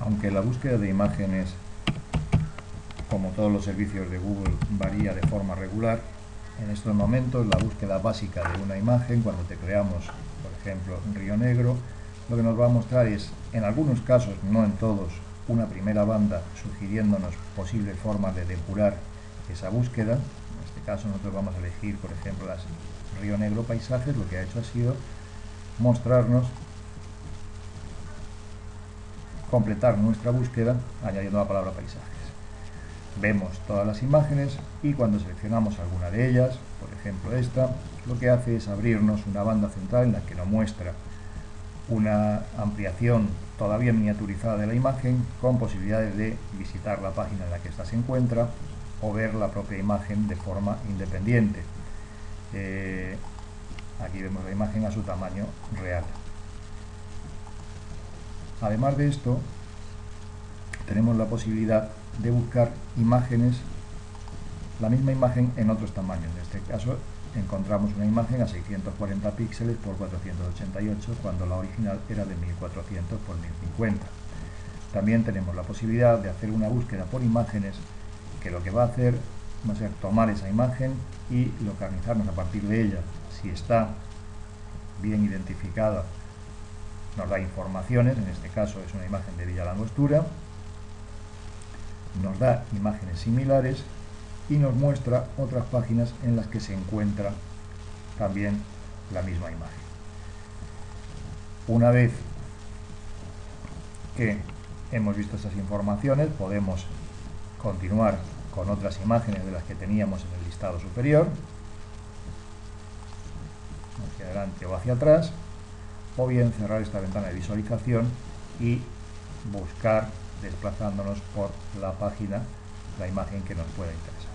Aunque la búsqueda de imágenes, como todos los servicios de Google, varía de forma regular, en estos momentos la búsqueda básica de una imagen, cuando te creamos, por ejemplo, Río Negro, lo que nos va a mostrar es, en algunos casos, no en todos, una primera banda sugiriéndonos posibles formas de depurar esa búsqueda. En este caso nosotros vamos a elegir, por ejemplo, las Río Negro Paisajes, lo que ha hecho ha sido mostrarnos completar nuestra búsqueda añadiendo la palabra paisajes. Vemos todas las imágenes y cuando seleccionamos alguna de ellas, por ejemplo esta, lo que hace es abrirnos una banda central en la que nos muestra una ampliación todavía miniaturizada de la imagen con posibilidades de visitar la página en la que ésta se encuentra o ver la propia imagen de forma independiente. Eh, aquí vemos la imagen a su tamaño real. Además de esto, tenemos la posibilidad de buscar imágenes, la misma imagen en otros tamaños. En este caso encontramos una imagen a 640 píxeles por 488 cuando la original era de 1400 por 1050. También tenemos la posibilidad de hacer una búsqueda por imágenes que lo que va a hacer va a ser tomar esa imagen y localizarnos a partir de ella. Si está bien identificada nos da informaciones, en este caso es una imagen de Villa Langostura, nos da imágenes similares y nos muestra otras páginas en las que se encuentra también la misma imagen. Una vez que hemos visto estas informaciones, podemos continuar con otras imágenes de las que teníamos en el listado superior, hacia adelante o hacia atrás, o bien cerrar esta ventana de visualización y buscar desplazándonos por la página la imagen que nos pueda interesar.